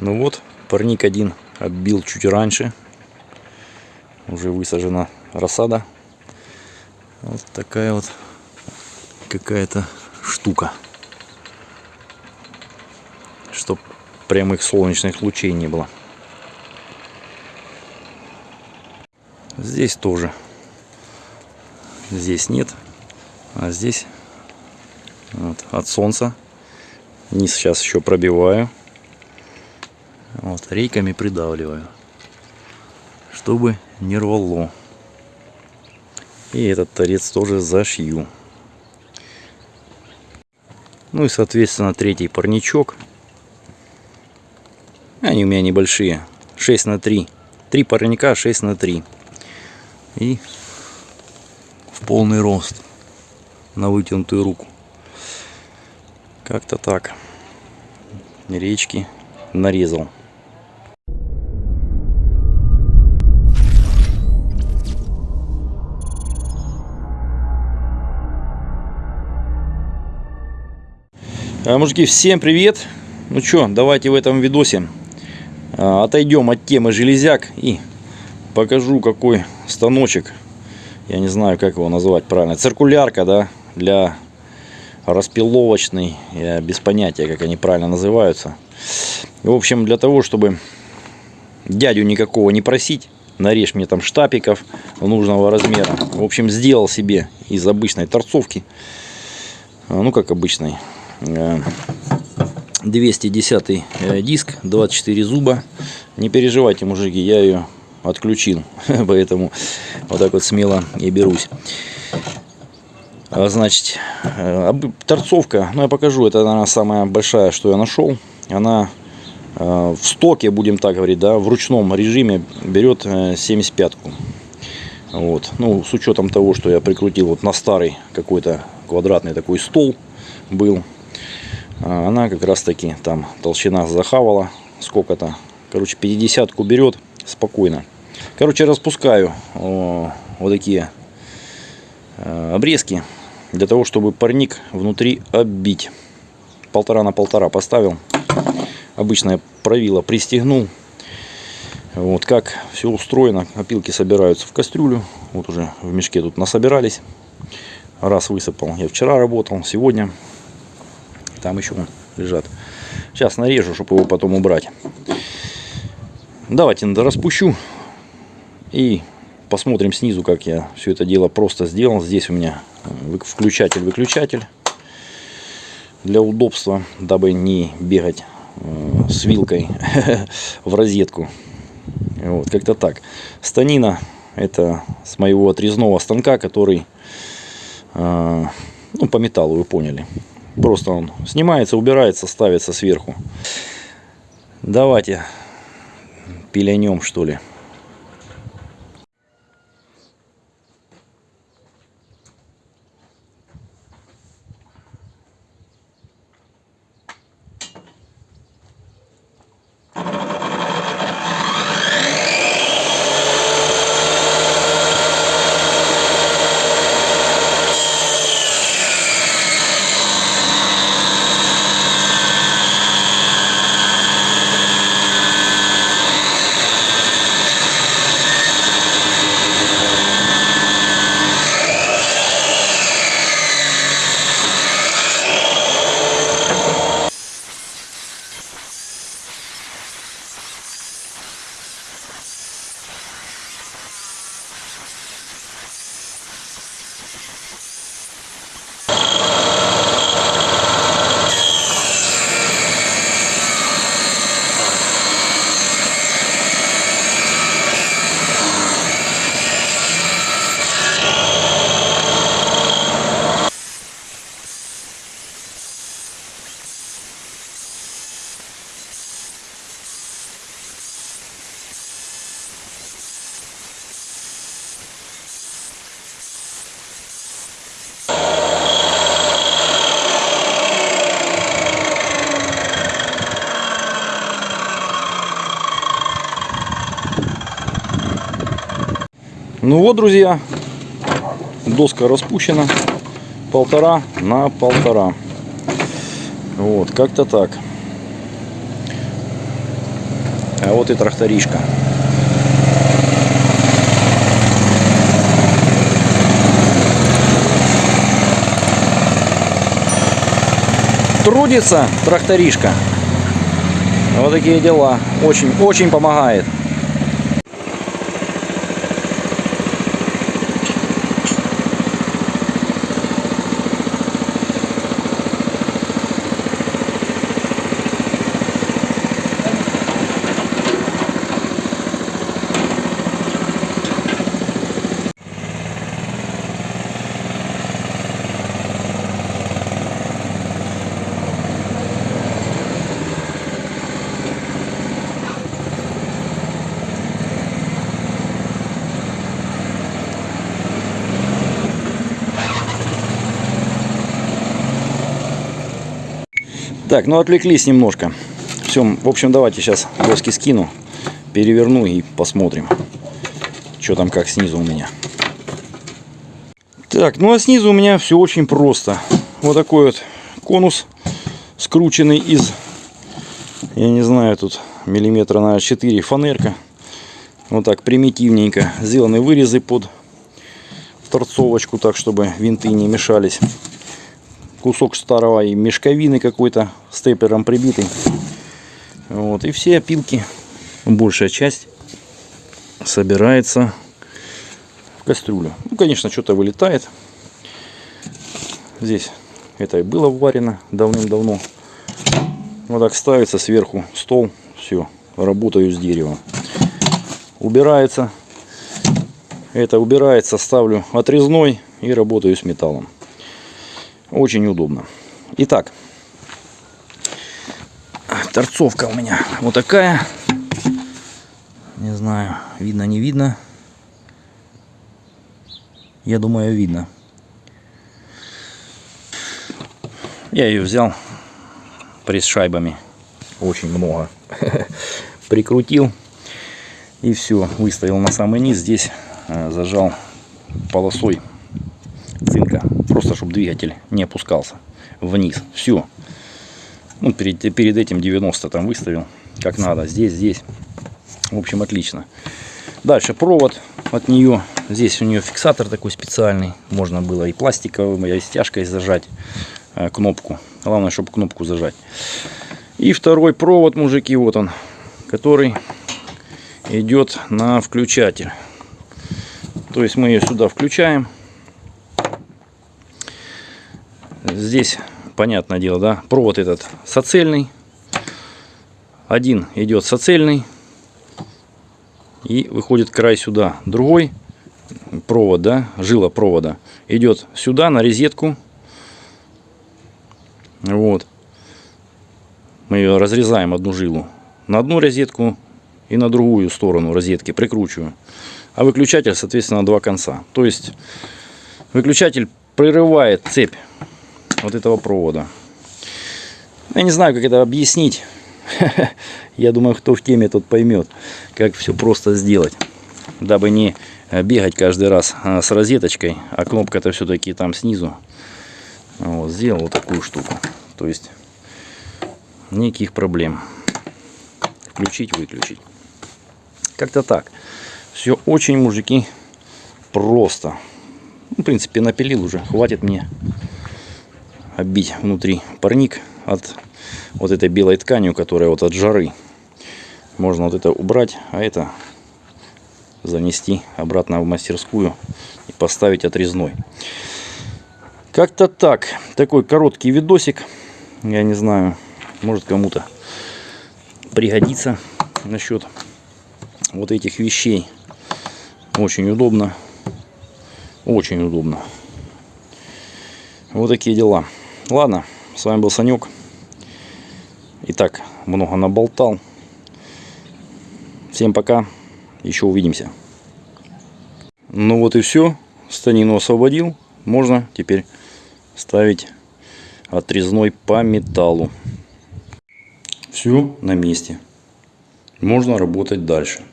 Ну вот, парник один оббил чуть раньше. Уже высажена рассада. Вот такая вот какая-то штука. Чтоб прямых солнечных лучей не было. Здесь тоже. Здесь нет. А здесь вот, от солнца. Низ сейчас еще пробиваю. Рейками придавливаю. Чтобы не рвало. И этот торец тоже зашью. Ну и, соответственно, третий парничок. Они у меня небольшие. 6 на 3. Три парника 6 на 3. И в полный рост. На вытянутую руку. Как-то так. Речки нарезал. Мужики, всем привет! Ну что, давайте в этом видосе а, отойдем от темы железяк и покажу какой станочек. Я не знаю, как его назвать правильно. Циркулярка, да, для распиловочный. Я без понятия, как они правильно называются. В общем, для того, чтобы дядю никакого не просить, нарежь мне там штапиков нужного размера. В общем, сделал себе из обычной торцовки, ну как обычной, 210 э, э, диск 24 зуба. Не переживайте мужики я ее отключил поэтому вот так вот смело и берусь. А, значит э, торцовка ну я покажу это она самая большая что я нашел она в стоке будем так говорить да в ручном режиме берет 75 ку вот. Ну с учетом того что я прикрутил вот на старый какой-то квадратный такой стол был она как раз таки там толщина захавала сколько-то. Короче, 50 берет спокойно. Короче, распускаю вот такие э, обрезки для того, чтобы парник внутри оббить. Полтора на полтора поставил. Обычное правило пристегнул. Вот как все устроено. Опилки собираются в кастрюлю. Вот уже в мешке тут насобирались. Раз высыпал. Я вчера работал, сегодня там еще лежат. Сейчас нарежу, чтобы его потом убрать. Давайте распущу. И посмотрим снизу, как я все это дело просто сделал. Здесь у меня включатель-выключатель. Для удобства, дабы не бегать э, с вилкой в розетку. Вот, как-то так. Станина это с моего отрезного станка, который э, ну, по металлу, вы поняли. Просто он снимается, убирается, ставится сверху. Давайте пилянем что ли. Ну вот, друзья, доска распущена полтора на полтора. Вот, как-то так. А вот и тракторишка. Трудится тракторишка. Вот такие дела. Очень, очень помогает. Так, ну отвлеклись немножко. Все, в общем, давайте сейчас доски скину, переверну и посмотрим, что там как снизу у меня. Так, ну а снизу у меня все очень просто. Вот такой вот конус, скрученный из, я не знаю, тут миллиметра на 4 фанерка. Вот так примитивненько. Сделаны вырезы под торцовочку, так чтобы винты не мешались кусок старого и мешковины какой-то степлером прибитый. Вот, и все опилки, большая часть собирается в кастрюлю. Ну, конечно, что-то вылетает. Здесь это и было варено давным-давно. Вот так ставится сверху стол. Все, работаю с деревом. Убирается. Это убирается, ставлю отрезной и работаю с металлом. Очень удобно. Итак, торцовка у меня вот такая. Не знаю, видно, не видно. Я думаю, видно. Я ее взял пресс шайбами. Очень много. Прикрутил. И все. Выставил на самый низ. Здесь э, зажал полосой чтобы двигатель не опускался вниз. Все. Ну, перед, перед этим 90 там выставил. Как надо. Здесь, здесь. В общем, отлично. Дальше провод от нее. Здесь у нее фиксатор такой специальный. Можно было и пластиковым, и стяжкой зажать э, кнопку. Главное, чтобы кнопку зажать. И второй провод, мужики, вот он. Который идет на включатель. То есть мы ее сюда включаем. Здесь, понятное дело, да, провод этот соцельный. Один идет соцельный. И выходит край сюда. Другой провод, да, жила провода идет сюда на розетку. Вот. Мы ее разрезаем одну жилу. На одну розетку и на другую сторону розетки прикручиваю. А выключатель, соответственно, на два конца. То есть выключатель прерывает цепь вот этого провода. Я не знаю, как это объяснить. Я думаю, кто в теме, тот поймет, как все просто сделать. Дабы не бегать каждый раз а, с розеточкой, а кнопка-то все-таки там снизу. Вот, сделал вот такую штуку. То есть, никаких проблем. Включить, выключить. Как-то так. Все очень, мужики, просто. Ну, в принципе, напилил уже. Хватит мне оббить внутри парник от вот этой белой тканью, которая вот от жары. Можно вот это убрать, а это занести обратно в мастерскую и поставить отрезной. Как-то так. Такой короткий видосик. Я не знаю, может кому-то пригодится насчет вот этих вещей. Очень удобно. Очень удобно. Вот такие дела. Ладно, с вами был Санек. Итак, много наболтал. Всем пока. Еще увидимся. Ну вот и все. Станину освободил. Можно теперь ставить отрезной по металлу. Все на месте. Можно работать дальше.